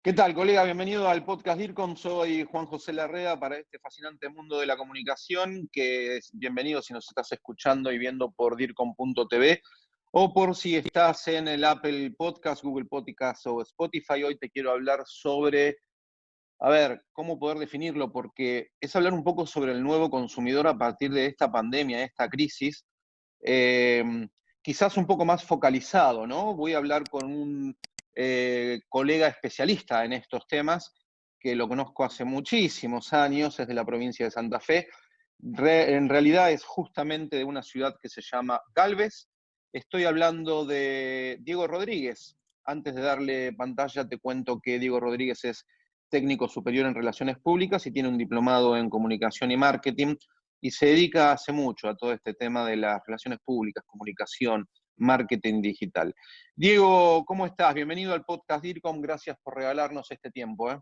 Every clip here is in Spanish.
¿Qué tal, colega? Bienvenido al podcast DIRCOM. Soy Juan José Larrea para este fascinante mundo de la comunicación, que es bienvenido si nos estás escuchando y viendo por DIRCOM.tv o por si estás en el Apple Podcast, Google Podcast o Spotify. Hoy te quiero hablar sobre, a ver, cómo poder definirlo, porque es hablar un poco sobre el nuevo consumidor a partir de esta pandemia, esta crisis. Eh, quizás un poco más focalizado, ¿no? Voy a hablar con un eh, colega especialista en estos temas, que lo conozco hace muchísimos años, es de la provincia de Santa Fe. en realidad es justamente de una ciudad que se llama Galvez. Estoy hablando de Diego Rodríguez. Antes de darle pantalla, te cuento que Diego Rodríguez es técnico superior en relaciones públicas y tiene un diplomado en comunicación y marketing y se dedica hace mucho a todo este tema de las relaciones públicas, comunicación, marketing digital. Diego, ¿cómo estás? Bienvenido al podcast DIRCOM, gracias por regalarnos este tiempo. ¿eh?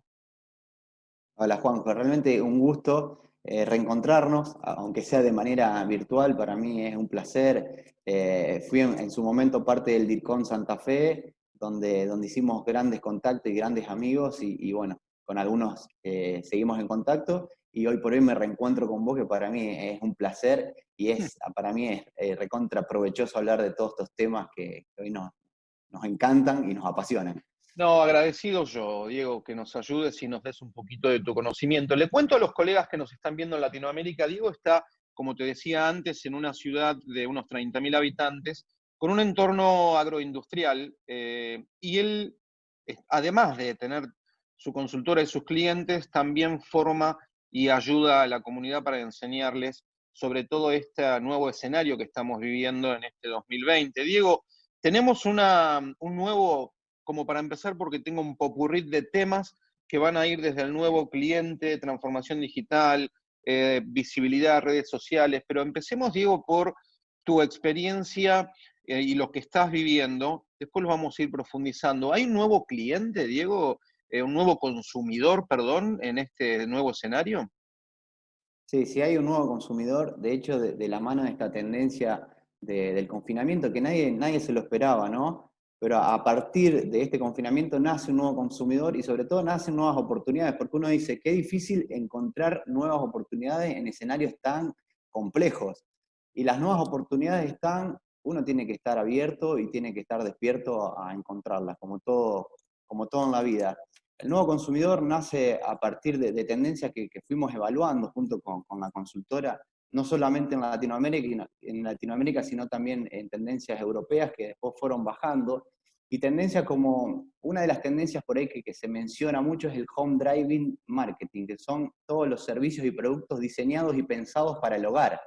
Hola Juanjo, realmente un gusto eh, reencontrarnos, aunque sea de manera virtual, para mí es un placer. Eh, fui en, su momento parte del DIRCOM Santa Fe, donde, donde hicimos grandes contactos y grandes amigos, y, bueno, con algunos seguimos en contacto, y hoy por hoy me reencuentro con vos, que para mí es un placer y es, para mí es eh, recontra provechoso hablar de todos estos temas que, hoy nos, nos encantan y nos apasionan. No, agradecido yo, Diego, que nos ayudes y nos des un poquito de tu conocimiento. Le cuento a los colegas que nos están viendo en Latinoamérica, Diego está, como te decía antes, en una ciudad de unos 30.000 habitantes, con un entorno agroindustrial, eh, y él, además de tener su consultora y sus clientes, también forma y ayuda a la comunidad para enseñarles sobre todo este nuevo escenario que estamos viviendo en este 2020. Diego, tenemos una, un nuevo, como para empezar, porque tengo un popurrí de temas que van a ir desde el nuevo cliente, transformación digital, eh, visibilidad, redes sociales, pero empecemos, Diego, por tu experiencia eh, y lo que estás viviendo. Después lo vamos a ir profundizando. ¿Hay un nuevo cliente, Diego? Eh, un nuevo consumidor, perdón, en este nuevo escenario? Sí, sí hay un nuevo consumidor, de hecho, de, la mano de esta tendencia del confinamiento, que nadie, nadie se lo esperaba, ¿no? Pero a partir de este confinamiento nace un nuevo consumidor y sobre todo nacen nuevas oportunidades, porque uno dice, qué difícil encontrar nuevas oportunidades en escenarios tan complejos. Y las nuevas oportunidades están, uno tiene que estar abierto y tiene que estar despierto a encontrarlas, como todo, como todo en la vida. El nuevo consumidor nace a partir de, tendencias que, fuimos evaluando junto con, la consultora, no solamente en Latinoamérica, en Latinoamérica, sino también en tendencias europeas que después fueron bajando. Y tendencias como, una de las tendencias por ahí que, se menciona mucho es el home driving marketing, que son todos los servicios y productos diseñados y pensados para el hogar,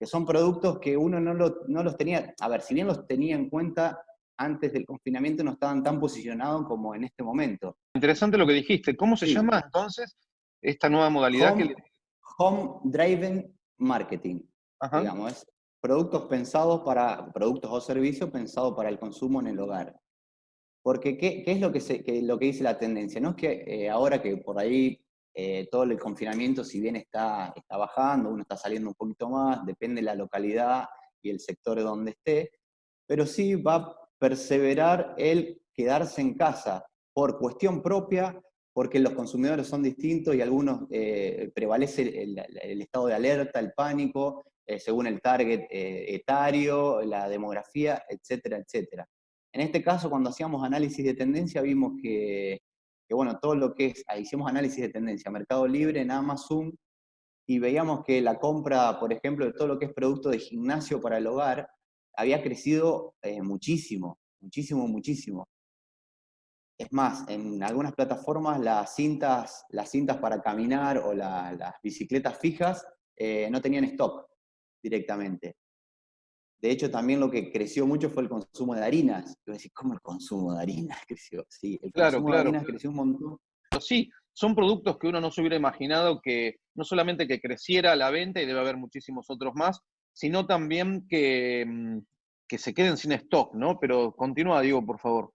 que son productos que uno no, no los tenía, a ver, si bien los tenía en cuenta antes del confinamiento no estaban tan posicionados como en este momento. Interesante lo que dijiste. ¿Cómo se llama entonces esta nueva modalidad? Home, home Driven Marketing. Digamos, es productos pensados para, productos o servicios pensados para el consumo en el hogar. Porque, ¿qué, qué es lo que, se, lo que dice la tendencia? No es que eh, ahora que por ahí eh, todo el confinamiento, si bien está, está bajando, uno está saliendo un poquito más, depende de la localidad y el sector donde esté, pero sí va perseverar el quedarse en casa por cuestión propia, porque los consumidores son distintos y algunos eh, prevalece el, estado de alerta, el pánico, eh, según el target eh, etario, la demografía, etcétera, etcétera. En este caso, cuando hacíamos análisis de tendencia, vimos que, que bueno, todo lo que es, hicimos análisis de tendencia, Mercado Libre, en Amazon, y veíamos que la compra, por ejemplo, de todo lo que es producto de gimnasio para el hogar, había crecido eh, muchísimo, muchísimo, muchísimo. Es más, en algunas plataformas las cintas, las cintas para caminar o las bicicletas fijas eh, no tenían stock directamente. De hecho, también lo que creció mucho fue el consumo de harinas. Yo decir, ¿cómo el consumo de harinas creció? Sí, el consumo de harinas creció un montón. Sí, son productos que uno no se hubiera imaginado que no solamente que creciera la venta, y debe haber muchísimos otros más, sino también que, mm, que se queden sin stock, ¿no? Pero continúa, Diego, por favor.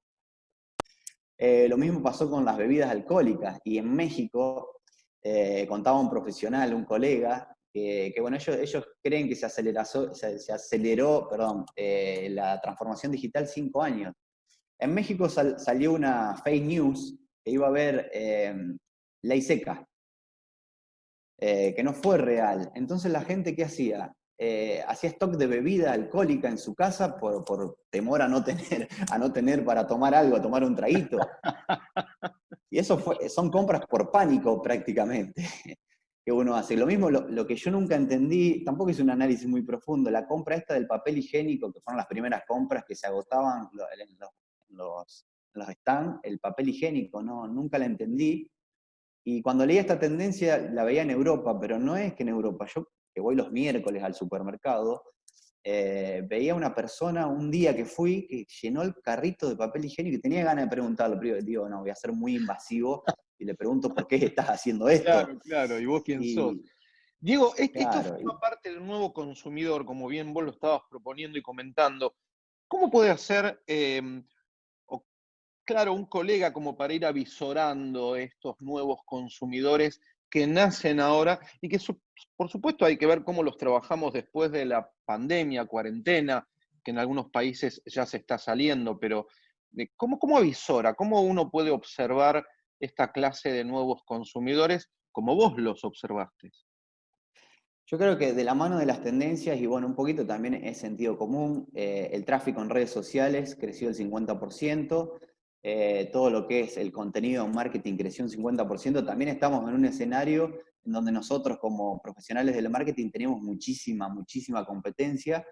Eh, lo mismo pasó con las bebidas alcohólicas, y en México eh, contaba un profesional, un colega, que, bueno, ellos, ellos, creen que se, aceleró, eh, la transformación digital cinco años. En México salió una fake news que iba a haber ley seca, que no fue real. Entonces la gente, ¿qué hacía? Eh, hacía stock de bebida alcohólica en su casa por, temor a no, tener, a no tener para tomar algo, a tomar un traguito. Y eso son compras por pánico prácticamente que uno hace. Lo mismo, lo, que yo nunca entendí, tampoco hice un análisis muy profundo, la compra esta del papel higiénico, que fueron las primeras compras que se agotaban en los, los, stands, el papel higiénico, no, nunca la entendí. Y cuando leí esta tendencia, la veía en Europa, pero no es que en Europa, yo que voy los miércoles al supermercado, eh, veía una persona un día que fui que llenó el carrito de papel higiénico y tenía ganas de preguntarlo, pero digo, no, voy a ser muy invasivo y le pregunto por qué estás haciendo esto. Claro, claro, y vos quién sos. Diego, esto forma parte del nuevo consumidor, como bien vos lo estabas proponiendo y comentando. ¿Cómo puede hacer, em, claro, un colega como para ir avisorando estos nuevos consumidores que nacen ahora y que por supuesto hay que ver cómo los trabajamos después de la pandemia, cuarentena, que en algunos países ya se está saliendo, pero ¿cómo, cómo avisora? ¿Cómo uno puede observar esta clase de nuevos consumidores como vos los observaste? Yo creo que de la mano de las tendencias, y bueno, un poquito también es sentido común, eh, el tráfico en redes sociales creció el 50%, eh, todo lo que es el contenido en marketing creció un 50%, también estamos en un escenario en donde nosotros como profesionales del marketing tenemos muchísima, muchísima competencia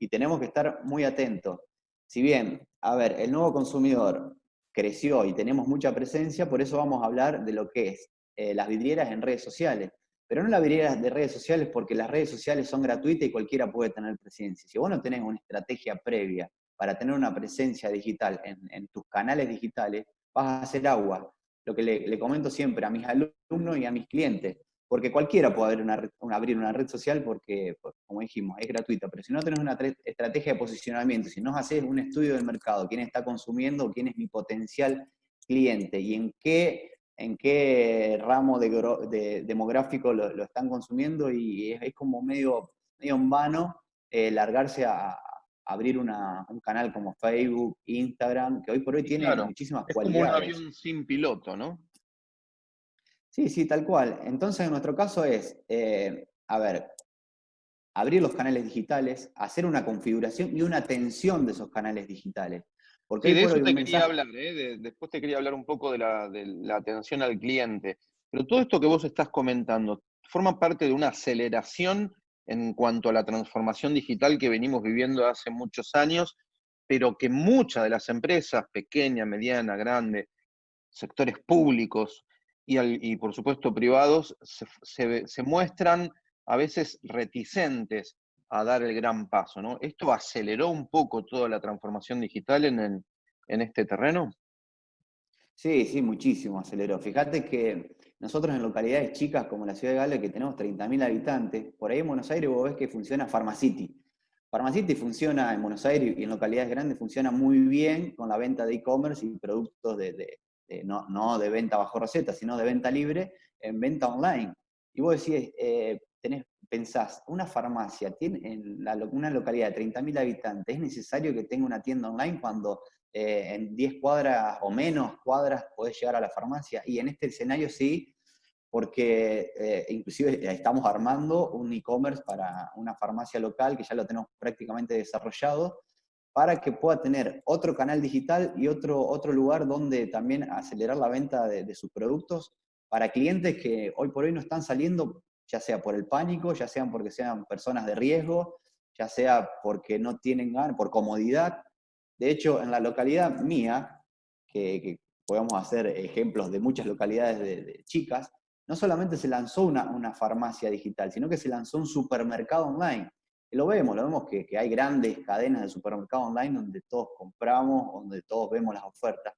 y tenemos que estar muy atentos. Si bien, a ver, el nuevo consumidor creció y tenemos mucha presencia, por eso vamos a hablar de lo que es eh, las vidrieras en redes sociales. Pero no las vidrieras de redes sociales porque las redes sociales son gratuitas y cualquiera puede tener presencia. Si vos no tenés una estrategia previa para tener una presencia digital en, tus canales digitales, vas a hacer agua. Lo que le, comento siempre a mis alumnos y a mis clientes, porque cualquiera puede abrir una, red social porque, pues, como dijimos, es gratuita, pero si no tenés una estrategia de posicionamiento, si no haces un estudio del mercado, quién está consumiendo, quién es mi potencial cliente y en qué, en qué ramo de, demográfico lo, están consumiendo, y es, como medio, medio en vano eh, largarse a, abrir un canal como Facebook, Instagram, que hoy por hoy tiene muchísimas es cualidades. Como un avión sin piloto, ¿no? Sí, sí, tal cual. Entonces, en nuestro caso es, eh, a ver, abrir los canales digitales, hacer una configuración y una atención de esos canales digitales. Porque sí, de eso te quería hablar, ¿eh? después te quería hablar un poco de la, de la atención al cliente. Pero todo esto que vos estás comentando, ¿forma parte de una aceleración en cuanto a la transformación digital que venimos viviendo hace muchos años, pero que muchas de las empresas, pequeña, mediana, grande, sectores públicos y, por supuesto privados, se, muestran a veces reticentes a dar el gran paso. ¿no? ¿Esto aceleró un poco toda la transformación digital en, en este terreno? Sí, sí, muchísimo aceleró. Fíjate que nosotros en localidades chicas como la ciudad de Gale, que tenemos 30.000 habitantes, por ahí en Buenos Aires vos ves que funciona Pharmacity. Pharmacity funciona en Buenos Aires y en localidades grandes funciona muy bien con la venta de e-commerce y productos de, no, de venta bajo receta, sino de venta libre en venta online. Y vos decís, eh, tenés, pensás, una farmacia tiene, en una localidad de 30.000 habitantes, ¿es necesario que tenga una tienda online cuando eh, en 10 cuadras o menos cuadras podés llegar a la farmacia? Y en este escenario sí, porque eh, inclusive estamos armando un e-commerce para una farmacia local que ya lo tenemos prácticamente desarrollado, para que pueda tener otro canal digital y otro, otro lugar donde también acelerar la venta de, sus productos para clientes que hoy por hoy no están saliendo, ya sea por el pánico, ya sean porque sean personas de riesgo, ya sea porque no tienen ganas, por comodidad. De hecho, en la localidad mía, que, podemos hacer ejemplos de muchas localidades de chicas, no solamente se lanzó una, farmacia digital, sino que se lanzó un supermercado online. Y lo vemos, lo vemos que, hay grandes cadenas de supermercado online donde todos compramos, donde todos vemos las ofertas.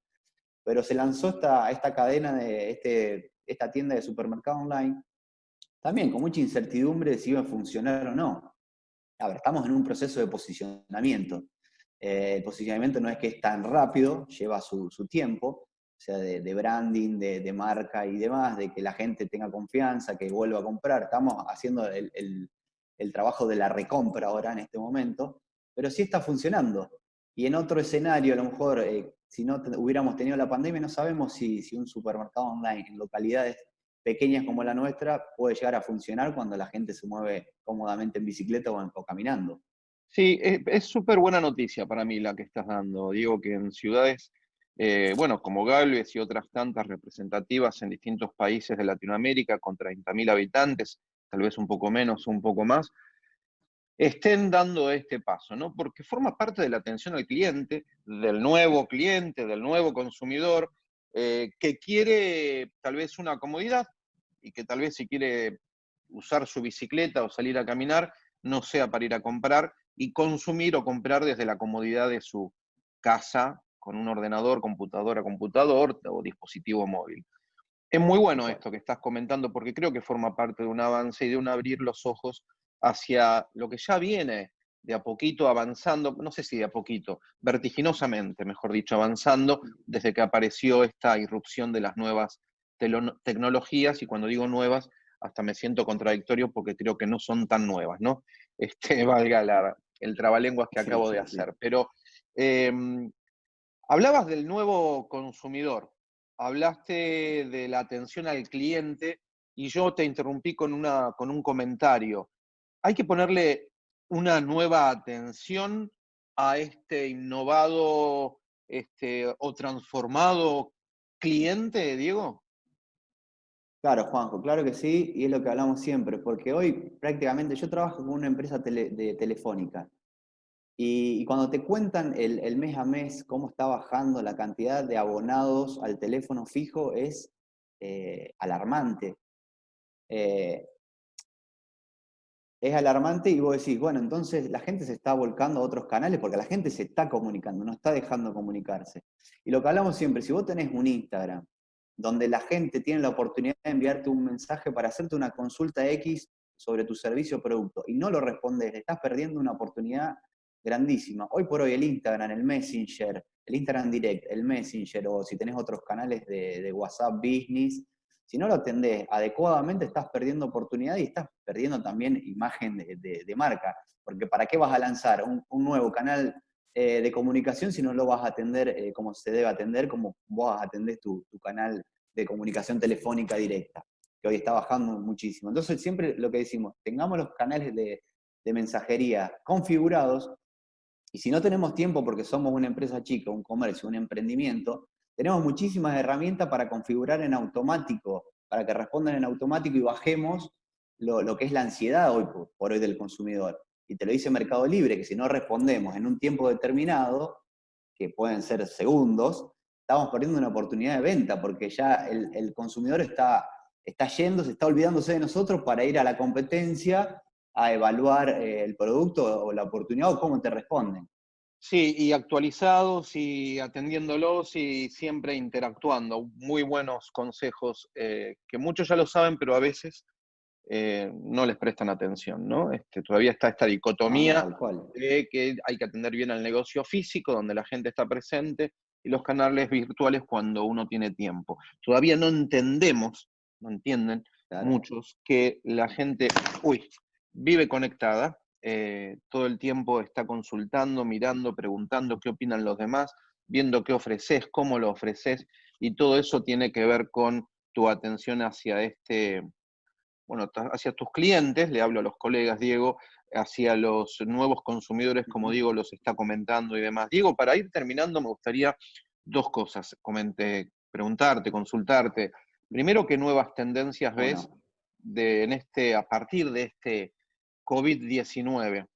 Pero se lanzó esta, cadena, de este, esta tienda de supermercado online, también con mucha incertidumbre de si iba a funcionar o no. A ver, estamos en un proceso de posicionamiento. Eh, el posicionamiento no es que es tan rápido, lleva su tiempo, sea, de, branding, de, marca y demás, de que la gente tenga confianza, que vuelva a comprar. Estamos haciendo el, trabajo de la recompra ahora en este momento, pero sí está funcionando. Y en otro escenario, a lo mejor, eh, si no hubiéramos tenido la pandemia, no sabemos si, un supermercado online en localidades pequeñas como la nuestra puede llegar a funcionar cuando la gente se mueve cómodamente en bicicleta o, caminando. Sí, es súper buena noticia para mí la que estás dando. Digo que en ciudades, eh, bueno, como Galvez y otras tantas representativas en distintos países de Latinoamérica, con 30.000 habitantes, tal vez un poco menos, un poco más, estén dando este paso, ¿no? Porque forma parte de la atención al cliente, del nuevo cliente, del nuevo consumidor, eh, que quiere tal vez una comodidad y que tal vez si quiere usar su bicicleta o salir a caminar, no sea para ir a comprar y consumir o comprar desde la comodidad de su casa con un ordenador, computadora, computador o dispositivo móvil. Es muy bueno esto que estás comentando porque creo que forma parte de un avance y de un abrir los ojos hacia lo que ya viene de a poquito avanzando, no sé si de a poquito, vertiginosamente, mejor dicho, avanzando desde que apareció esta irrupción de las nuevas tecnologías, y cuando digo nuevas, hasta me siento contradictorio porque creo que no son tan nuevas, ¿no? Este, valga el trabalenguas que acabo de hacer. Pero em, hablabas del nuevo consumidor, hablaste de la atención al cliente y yo te interrumpí con, una, con un comentario. Hay que ponerle una nueva atención a este innovado este, o transformado cliente, Diego? Claro, Juanjo, claro que sí, y es lo que hablamos siempre, porque hoy prácticamente yo trabajo con una empresa de telefónica, y, cuando te cuentan el, mes a mes cómo está bajando la cantidad de abonados al teléfono fijo es eh, alarmante. Eh, es alarmante y vos decís, bueno, entonces la gente se está volcando a otros canales porque la gente se está comunicando, no está dejando comunicarse. Y lo que hablamos siempre, si vos tenés un Instagram donde la gente tiene la oportunidad de enviarte un mensaje para hacerte una consulta X sobre tu servicio o producto y no lo respondes, estás perdiendo una oportunidad grandísima. Hoy por hoy el Instagram, el Messenger, el Instagram Direct, el Messenger o si tenés otros canales de, WhatsApp Business, si no lo atendés adecuadamente, estás perdiendo oportunidad y estás perdiendo también imagen de, marca. Porque ¿para qué vas a lanzar un, nuevo canal eh, de comunicación si no lo vas a atender eh, como se debe atender, como vos atendés tu, tu canal de comunicación telefónica directa, que hoy está bajando muchísimo. Entonces siempre lo que decimos, tengamos los canales de mensajería configurados y si no tenemos tiempo porque somos una empresa chica, un comercio, un emprendimiento, tenemos muchísimas herramientas para configurar en automático, para que respondan en automático y bajemos lo, que es la ansiedad hoy por, hoy del consumidor. Y te lo dice Mercado Libre, que si no respondemos en un tiempo determinado, que pueden ser segundos, estamos perdiendo una oportunidad de venta, porque ya el, consumidor está, está yendo, se está olvidándose de nosotros para ir a la competencia a evaluar eh, el producto o la oportunidad o cómo te responden. Sí, y actualizados y atendiéndolos y siempre interactuando. Muy buenos consejos eh, que muchos ya lo saben, pero a veces eh, no les prestan atención, ¿no? Este, todavía está esta dicotomía de que hay que atender bien al negocio físico, donde la gente está presente, y los canales virtuales cuando uno tiene tiempo. Todavía no entendemos, no entienden muchos, que la gente, uy, vive conectada, eh, todo el tiempo está consultando, mirando, preguntando qué opinan los demás, viendo qué ofreces, cómo lo ofreces, y todo eso tiene que ver con tu atención hacia este, bueno, hacia tus clientes, le hablo a los colegas, Diego, hacia los nuevos consumidores, como Diego los está comentando y demás. Diego, para ir terminando, me gustaría dos cosas, comente, preguntarte, consultarte. Primero, ¿qué nuevas tendencias ves de, en este, a partir de este COVID-19.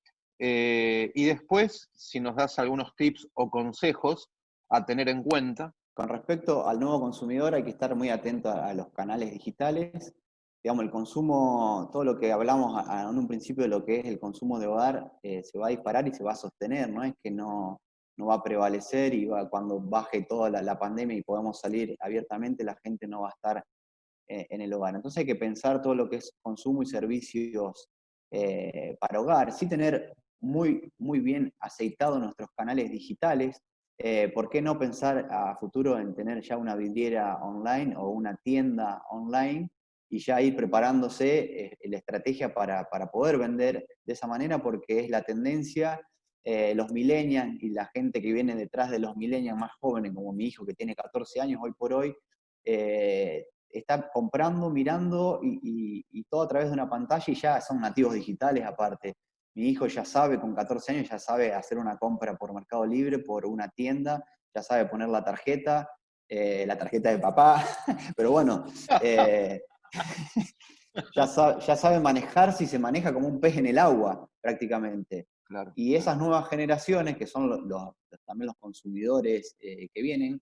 Eh, y después, si nos das algunos tips o consejos a tener en cuenta. Con respecto al nuevo consumidor, hay que estar muy atento a, los canales digitales. Digamos, el consumo, todo lo que hablamos en un principio de lo que es el consumo de hogar, eh, se va a disparar y se va a sostener, no es que no, no va a prevalecer y va, cuando baje toda la, pandemia y podamos salir abiertamente, la gente no va a estar eh, en el hogar. Entonces hay que pensar todo lo que es consumo y servicios eh, para hogar, sí tener muy, muy bien aceitados nuestros canales digitales. Eh, ¿Por qué no pensar a futuro en tener ya una vidriera online o una tienda online y ya ir preparándose eh, la estrategia para, poder vender de esa manera? Porque es la tendencia los millennials y la gente que viene detrás de los millennials más jóvenes, como mi hijo que tiene 14 años hoy por hoy, está comprando, mirando y, todo a través de una pantalla y ya son nativos digitales aparte. Mi hijo ya sabe, con 14 años, ya sabe hacer una compra por Mercado Libre, por una tienda, ya sabe poner la tarjeta, eh, la tarjeta de papá, pero bueno, eh, ya, sabe, ya, sabe, manejarse y se maneja como un pez en el agua prácticamente. Y esas nuevas generaciones, que son los, también los consumidores eh, que vienen,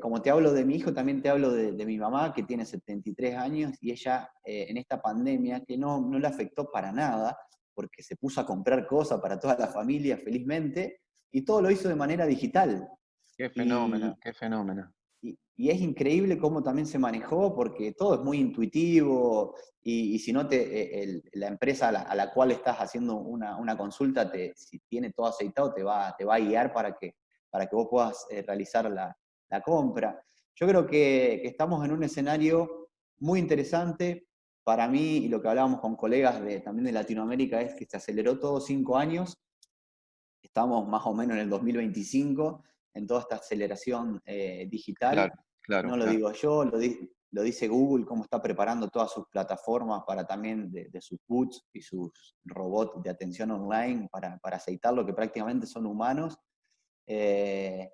como te hablo de mi hijo, también te hablo de, mi mamá, que tiene 73 años, y ella en esta pandemia, que no, no le afectó para nada, porque se puso a comprar cosas para toda la familia felizmente, y todo lo hizo de manera digital. Qué fenómeno, qué fenómeno. Y, es increíble cómo también se manejó, porque todo es muy intuitivo, y, si no, te, la empresa a la, cual estás haciendo una, consulta, te, si tiene todo aceitado, te va, te va a guiar para que, para que vos puedas eh, realizar la, compra. Yo creo que, estamos en un escenario muy interesante. Para mí, y lo que hablábamos con colegas de, también de Latinoamérica, es que se aceleró todo cinco años. Estamos más o menos en el 2025 en toda esta aceleración eh, digital. no lo digo yo, lo, dice Google, cómo está preparando todas sus plataformas para también de, sus boots y sus robots de atención online para, para aceitar lo que prácticamente son humanos. Eh,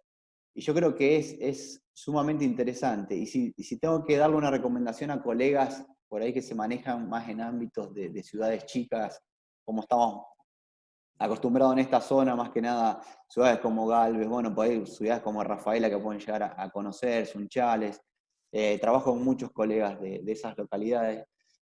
y yo creo que es, es sumamente interesante. Y si, si, tengo que darle una recomendación a colegas por ahí que se manejan más en ámbitos de, de ciudades chicas, como estamos acostumbrado en esta zona, más que nada, ciudades como Galvez, bueno, por ahí ciudades como Rafaela que pueden llegar a, conocer, Sunchales. Eh, trabajo con muchos colegas de, esas localidades.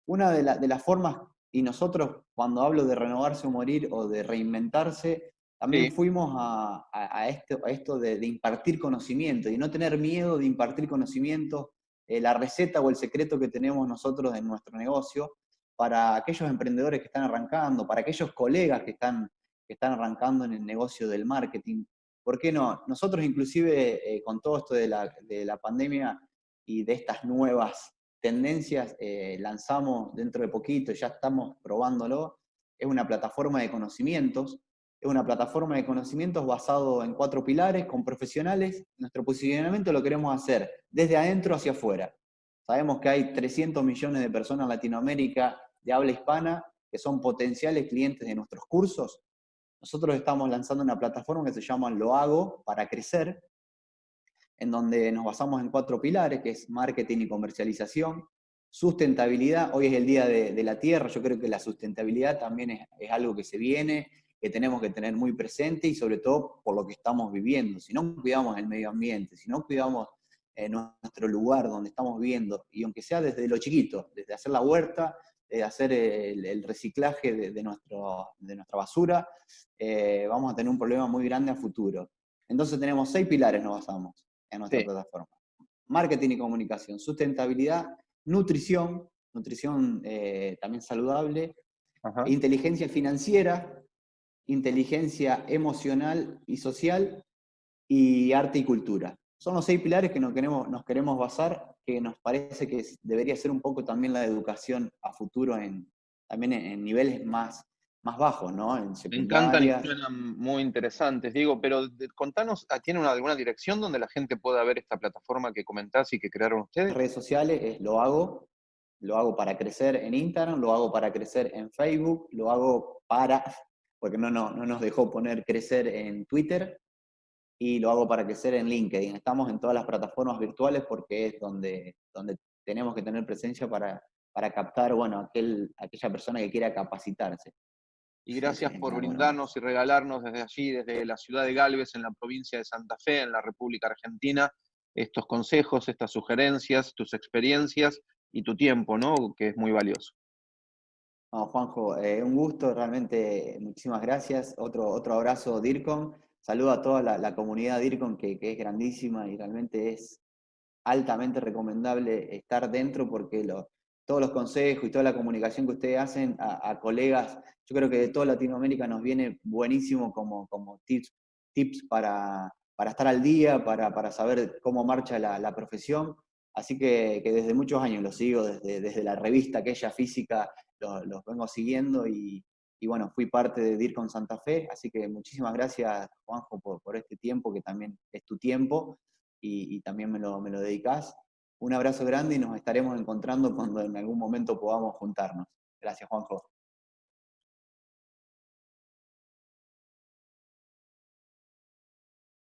Una de, las formas, y nosotros cuando hablo de renovarse o morir o de reinventarse, también fuimos a, esto, de, impartir conocimiento y no tener miedo de impartir conocimiento, eh, la receta o el secreto que tenemos nosotros en nuestro negocio para aquellos emprendedores que están arrancando, para aquellos colegas que están que están arrancando en el negocio del marketing. ¿Por qué no? Nosotros inclusive eh, con todo esto de la, pandemia y de estas nuevas tendencias, eh, lanzamos dentro de poquito, ya estamos probándolo, es una plataforma de conocimientos, es una plataforma de conocimientos basado en cuatro pilares, con profesionales. Nuestro posicionamiento lo queremos hacer desde adentro hacia afuera. Sabemos que hay 300 millones de personas en Latinoamérica de habla hispana que son potenciales clientes de nuestros cursos nosotros estamos lanzando una plataforma que se llama Lo Hago para Crecer, en donde nos basamos en cuatro pilares, que es marketing y comercialización, sustentabilidad, hoy es el Día de, la Tierra, yo creo que la sustentabilidad también es, algo que se viene, que tenemos que tener muy presente y sobre todo por lo que estamos viviendo. Si no cuidamos el medio ambiente, si no cuidamos eh, nuestro lugar donde estamos viviendo, y aunque sea desde lo chiquito, desde hacer la huerta, de hacer el, reciclaje de, nuestro, de, nuestra basura, eh, vamos a tener un problema muy grande a futuro. Entonces tenemos seis pilares, nos basamos en nuestra plataforma. Marketing y comunicación, sustentabilidad, nutrición, nutrición eh, también saludable, inteligencia financiera, inteligencia emocional y social, y arte y cultura. Son los seis pilares que nos queremos, nos queremos basar que nos parece que debería ser un poco también la educación a futuro en, también en, niveles más, más bajos, ¿no? En Me encantan y suenan muy interesantes, digo, pero contanos, ah, ¿tiene alguna dirección donde la gente pueda ver esta plataforma que comentás y que crearon ustedes? Redes sociales lo hago, lo hago para crecer en Instagram, lo hago para crecer en Facebook, lo hago para, porque no, no, no nos dejó poner crecer en Twitter, y lo hago para crecer en LinkedIn. Estamos en todas las plataformas virtuales porque es donde, donde tenemos que tener presencia para, para captar, bueno, aquel, aquella persona que quiera capacitarse. Y gracias por brindarnos y regalarnos desde allí, desde la ciudad de Galvez, en la provincia de Santa Fe, en la República Argentina, estos consejos, estas sugerencias, tus experiencias y tu tiempo, ¿no? Que es muy valioso. Juanjo, eh, un gusto, realmente muchísimas gracias. Otro, otro abrazo, DIRCOM saludo a toda la, comunidad DIRCON, que, que, es grandísima y realmente es altamente recomendable estar dentro porque todos los consejos y toda la comunicación que ustedes hacen a, colegas, yo creo que de toda Latinoamérica nos viene buenísimo como, como tips, tips para, para estar al día, para, para saber cómo marcha la, profesión. Así que, que, desde muchos años los sigo, desde, desde la revista aquella física los, vengo siguiendo y, y bueno, fui parte de DIRCON Santa Fe, así que muchísimas gracias, Juanjo, por, este tiempo, que también es tu tiempo, y, también me lo, me lo dedicás. Un abrazo grande y nos estaremos encontrando cuando en algún momento podamos juntarnos. Gracias, Juanjo.